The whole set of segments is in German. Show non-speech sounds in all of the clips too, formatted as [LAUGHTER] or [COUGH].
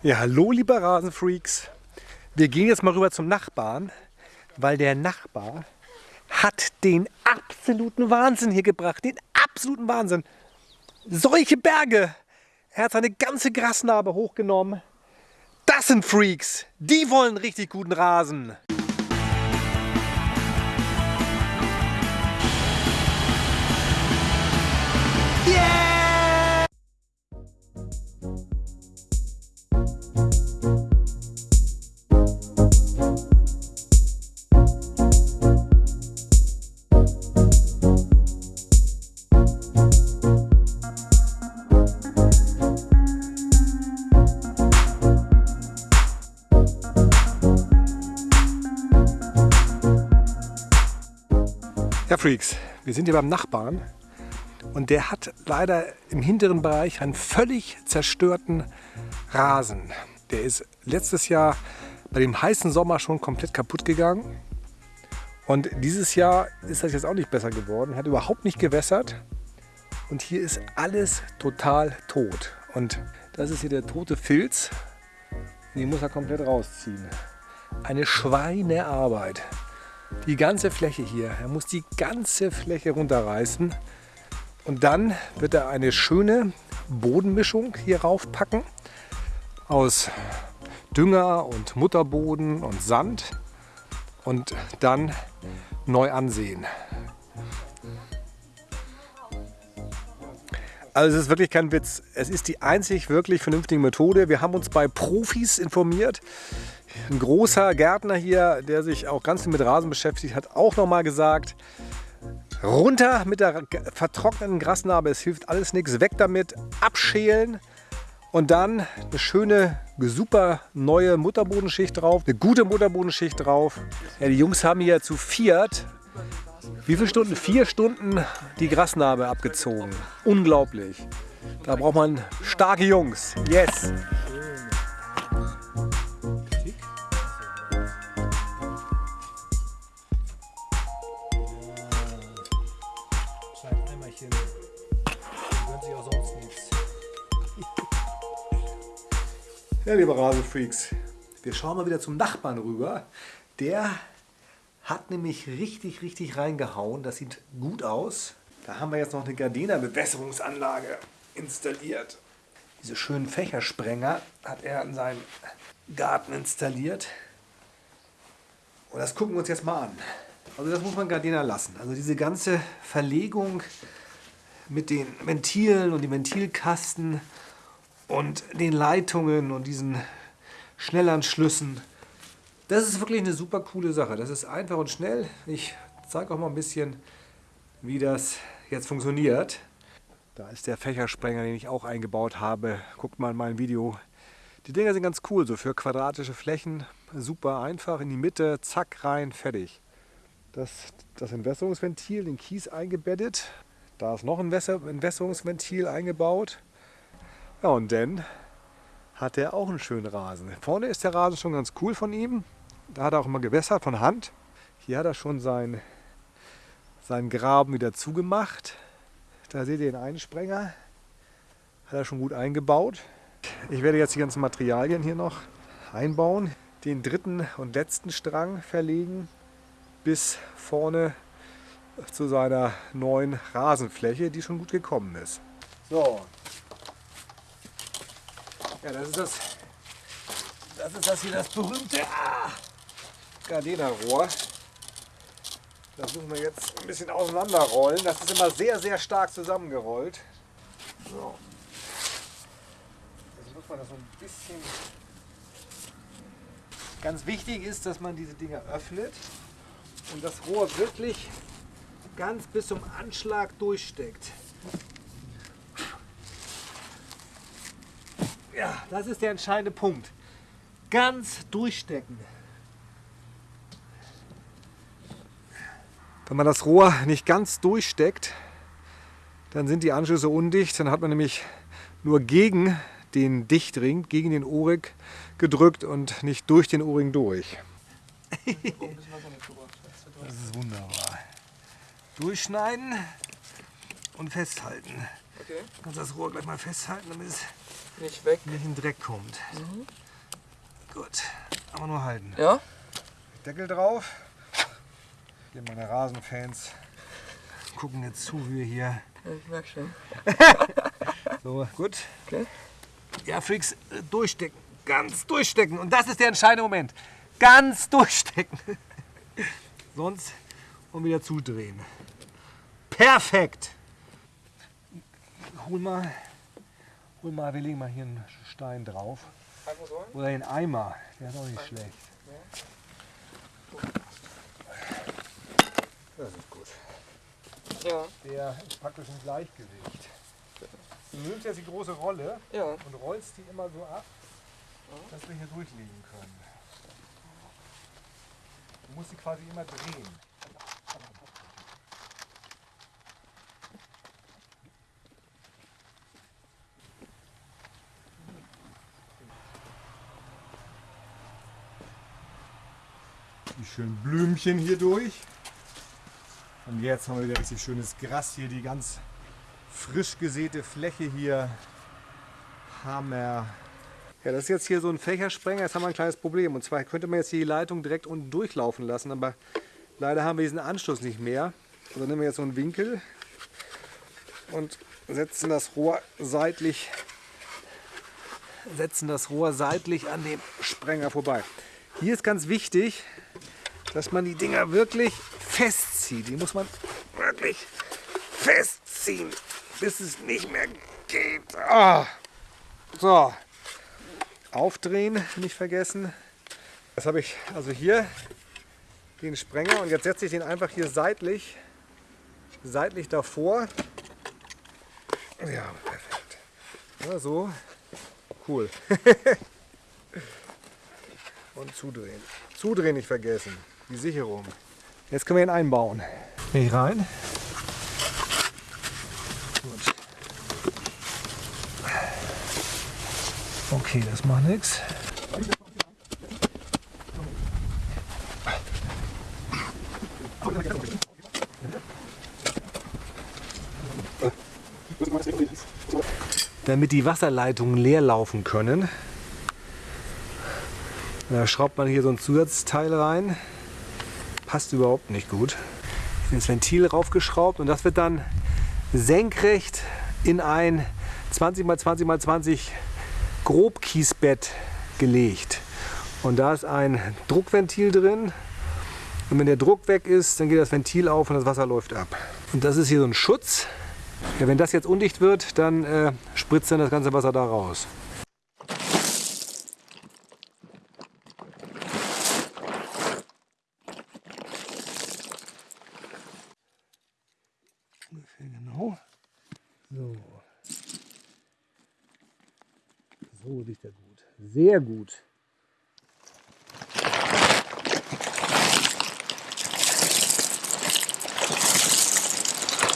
Ja, hallo liebe Rasenfreaks. Wir gehen jetzt mal rüber zum Nachbarn, weil der Nachbar hat den absoluten Wahnsinn hier gebracht. Den absoluten Wahnsinn. Solche Berge. Er hat seine ganze Grasnarbe hochgenommen. Das sind Freaks. Die wollen richtig guten Rasen. Freaks, wir sind hier beim Nachbarn und der hat leider im hinteren Bereich einen völlig zerstörten Rasen. Der ist letztes Jahr bei dem heißen Sommer schon komplett kaputt gegangen. Und dieses Jahr ist das jetzt auch nicht besser geworden. Hat überhaupt nicht gewässert. Und hier ist alles total tot. Und das ist hier der tote Filz. Den muss er komplett rausziehen. Eine Schweinearbeit. Die ganze Fläche hier. Er muss die ganze Fläche runterreißen. Und dann wird er eine schöne Bodenmischung hier raufpacken. Aus Dünger und Mutterboden und Sand. Und dann neu ansehen. Also es ist wirklich kein Witz. Es ist die einzig wirklich vernünftige Methode. Wir haben uns bei Profis informiert. Ein großer Gärtner hier, der sich auch ganz mit Rasen beschäftigt, hat auch noch mal gesagt, runter mit der vertrockneten Grasnarbe, es hilft alles nichts, weg damit, abschälen und dann eine schöne, super neue Mutterbodenschicht drauf, eine gute Mutterbodenschicht drauf. Ja, die Jungs haben hier zu viert, wie viele Stunden? Vier Stunden die Grasnarbe abgezogen. Unglaublich. Da braucht man starke Jungs. Yes! Ja, liebe Rasenfreaks, wir schauen mal wieder zum Nachbarn rüber. Der hat nämlich richtig, richtig reingehauen. Das sieht gut aus. Da haben wir jetzt noch eine Gardena-Bewässerungsanlage installiert. Diese schönen Fächersprenger hat er in seinem Garten installiert. Und das gucken wir uns jetzt mal an. Also das muss man Gardena lassen. Also diese ganze Verlegung mit den Ventilen und den Ventilkasten und den Leitungen und diesen Schnellanschlüssen. Das ist wirklich eine super coole Sache. Das ist einfach und schnell. Ich zeige auch mal ein bisschen, wie das jetzt funktioniert. Da ist der Fächersprenger, den ich auch eingebaut habe. Guckt mal in mein Video. Die Dinger sind ganz cool, so für quadratische Flächen. Super einfach, in die Mitte, zack, rein, fertig. Das, das Entwässerungsventil, den Kies eingebettet. Da ist noch ein Entwässerungsventil eingebaut. Ja, und dann hat er auch einen schönen Rasen. Vorne ist der Rasen schon ganz cool von ihm. Da hat er auch immer gewässert von Hand. Hier hat er schon sein, seinen Graben wieder zugemacht. Da seht ihr den Einsprenger. Hat er schon gut eingebaut. Ich werde jetzt die ganzen Materialien hier noch einbauen. Den dritten und letzten Strang verlegen bis vorne zu seiner neuen Rasenfläche, die schon gut gekommen ist. So, ja, das ist das, das ist das hier das berühmte ah, Gardena-Rohr. Das müssen wir jetzt ein bisschen auseinanderrollen. Das ist immer sehr, sehr stark zusammengerollt. So. Jetzt muss man das so ein bisschen... Ganz wichtig ist, dass man diese Dinger öffnet und das Rohr wirklich ganz bis zum Anschlag durchsteckt. Ja, das ist der entscheidende Punkt. Ganz durchstecken. Wenn man das Rohr nicht ganz durchsteckt, dann sind die Anschlüsse undicht. Dann hat man nämlich nur gegen den Dichtring, gegen den Ohrring gedrückt und nicht durch den Ohrring durch. Das ist wunderbar. Durchschneiden und festhalten. Okay. Du kannst das Rohr gleich mal festhalten, damit es nicht weg. nicht in den Dreck kommt. Gut, aber nur halten. Ja? Deckel drauf. Hier meine Rasenfans gucken jetzt zu, wie wir hier. ich merke schon. [LAUGHS] So, gut. Okay. Ja, Freaks, äh, durchstecken. Ganz durchstecken. Und das ist der entscheidende Moment. Ganz durchstecken. [LAUGHS] Sonst und wieder zudrehen. Perfekt. Hol mal, hol mal, wir legen mal hier einen Stein drauf. Oder den Eimer. Der ist auch nicht schlecht. Das ist gut. Ja. Der ist praktisch im Gleichgewicht. Du nimmst jetzt die große Rolle Ja. und rollst die immer so ab, dass wir hier durchlegen können. Du musst sie quasi immer drehen. Die schönen Blümchen hier durch. Und jetzt haben wir wieder richtig schönes Gras hier, die ganz frisch gesäte Fläche hier. Hammer. Ja, das ist jetzt hier so ein Fächersprenger. Jetzt haben wir ein kleines Problem. Und zwar könnte man jetzt hier die Leitung direkt unten durchlaufen lassen, aber leider haben wir diesen Anschluss nicht mehr. Also nehmen wir jetzt so einen Winkel und setzen das Rohr seitlich, setzen das Rohr seitlich an dem Sprenger vorbei. Hier ist ganz wichtig, dass man die Dinger wirklich festzieht. Die muss man wirklich festziehen, bis es nicht mehr geht. Ah. So, aufdrehen, nicht vergessen. Das habe ich also hier den Sprenger und jetzt setze ich den einfach hier seitlich, seitlich davor. Ja, perfekt. Ja, so, cool. [LAUGHS] und zudrehen. Zudrehen nicht vergessen. Die Sicherung. Jetzt können wir ihn einbauen. Nicht rein. Gut. Okay, das macht nichts. Damit die Wasserleitungen leer laufen können, da schraubt man hier so ein Zusatzteil rein. Passt überhaupt nicht gut. Das Ventil raufgeschraubt und das wird dann senkrecht in ein 20 x 20 x 20 Grobkiesbett gelegt. Und da ist ein Druckventil drin. Und wenn der Druck weg ist, dann geht das Ventil auf und das Wasser läuft ab. Und das ist hier so ein Schutz. Ja, wenn das jetzt undicht wird, dann äh, spritzt dann das ganze Wasser da raus. Ungefähr genau. So. So liegt er gut. Sehr gut.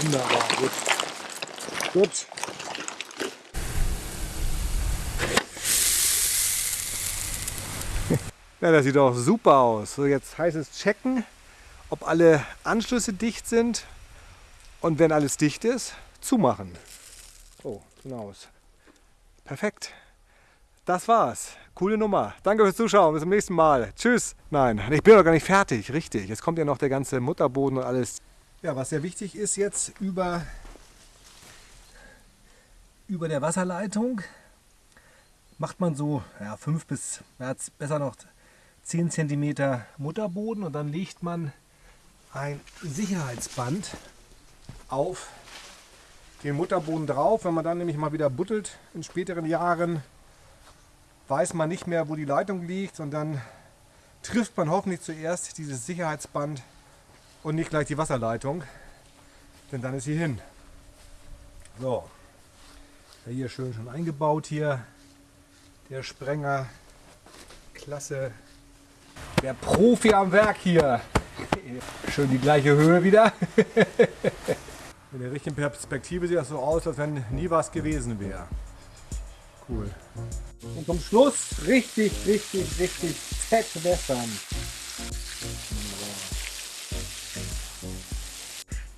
Wunderbar, gut. Gut. [LAUGHS] Ja, das sieht doch super aus. So, jetzt heißt es checken, ob alle Anschlüsse dicht sind und wenn alles dicht ist, zumachen. So, genau. Perfekt. Das war's. Coole Nummer. Danke fürs Zuschauen. Bis zum nächsten Mal. Tschüss. Nein, ich bin noch gar nicht fertig. Richtig. Jetzt kommt ja noch der ganze Mutterboden und alles. Ja, was sehr wichtig ist jetzt über, über der Wasserleitung macht man so ja, 5 bis ja, besser noch 10 cm Mutterboden und dann legt man ein Sicherheitsband auf den Mutterboden drauf. Wenn man dann nämlich mal wieder buttelt in späteren Jahren, weiß man nicht mehr, wo die Leitung liegt und dann trifft man hoffentlich zuerst dieses Sicherheitsband und nicht gleich die Wasserleitung, denn dann ist sie hin. So, hier schön schon eingebaut hier, der Sprenger, klasse, der Profi am Werk hier. Schön die gleiche Höhe wieder. [LAUGHS] In der richtigen Perspektive sieht das so aus, als wenn nie was gewesen wäre. Cool. Und zum Schluss richtig, richtig, richtig fett wässern.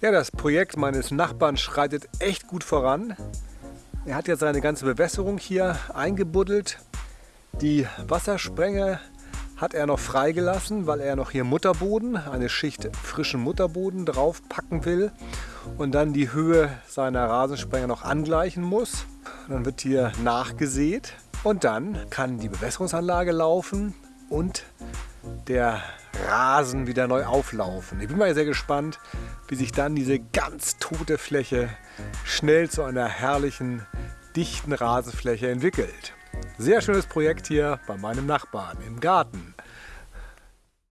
Ja, das Projekt meines Nachbarn schreitet echt gut voran. Er hat jetzt seine ganze Bewässerung hier eingebuddelt. Die Wassersprenge hat er noch freigelassen, weil er noch hier Mutterboden, eine Schicht frischen Mutterboden drauf packen will und dann die Höhe seiner Rasensprenger noch angleichen muss. Dann wird hier nachgesät und dann kann die Bewässerungsanlage laufen und der Rasen wieder neu auflaufen. Ich bin mal sehr gespannt, wie sich dann diese ganz tote Fläche schnell zu einer herrlichen, dichten Rasenfläche entwickelt. Sehr schönes Projekt hier bei meinem Nachbarn im Garten.